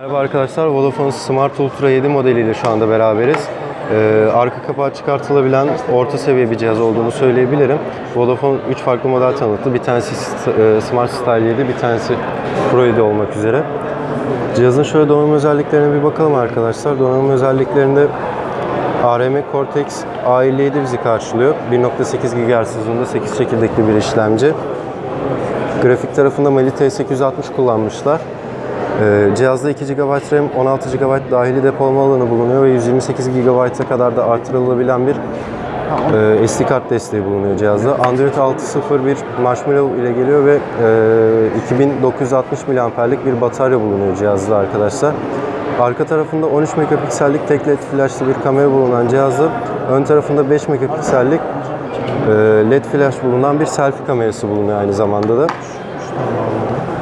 Merhaba arkadaşlar, Vodafone Smart Ultra 7 modeliyle şu anda beraberiz. Ee, arka kapağı çıkartılabilen orta seviye bir cihaz olduğunu söyleyebilirim. Vodafone 3 farklı model tanıttı. Bir tanesi e, Smart Style 7, bir tanesi Pro 7 olmak üzere. Cihazın şöyle donanım özelliklerine bir bakalım arkadaşlar. Donanım özelliklerinde ARM Cortex A57 bizi karşılıyor. 1.8 GHz hızında 8 çekirdekli bir işlemci. Grafik tarafında Mali T860 kullanmışlar. Ee, cihazda 2 GB RAM, 16 GB dahili depolama alanı bulunuyor ve 128 GB'a kadar da artırılabilen bir e, SD kart desteği bulunuyor cihazda. Android 6.0 Marshmallow ile geliyor ve e, 2960 mAh'lik bir batarya bulunuyor cihazda arkadaşlar. Arka tarafında 13 megapiksellik tek led flashlı bir kamera bulunan cihazda ön tarafında 5 megapiksellik e, led flash bulunan bir selfie kamerası bulunuyor aynı zamanda da.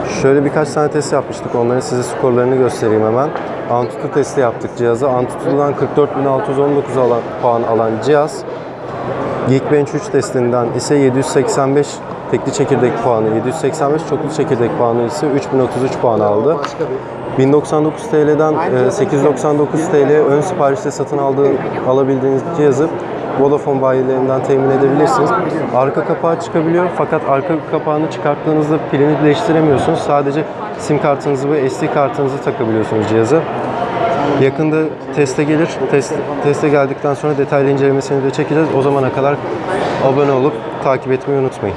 Şöyle birkaç tane test yapmıştık. Onların size skorlarını göstereyim hemen. Antutu testi yaptık cihaza. Antutu'dan 44.619 alan, puan alan cihaz. Geekbench 3 testinden ise 785 tekli çekirdek puanı, 785 çoklu çekirdek puanı ise 3033 puan aldı. 1099 TL'den e, 899 TL ön siparişte satın aldığı, alabildiğiniz cihazı Vodafone bayilerinden temin edebilirsiniz. Arka kapağı çıkabiliyor fakat arka kapağını çıkarttığınızda pilini değiştiremiyorsunuz. Sadece sim kartınızı ve SD kartınızı takabiliyorsunuz cihaza. Yakında teste gelir. Test, teste geldikten sonra detaylı incelemesini de çekeceğiz. O zamana kadar abone olup takip etmeyi unutmayın.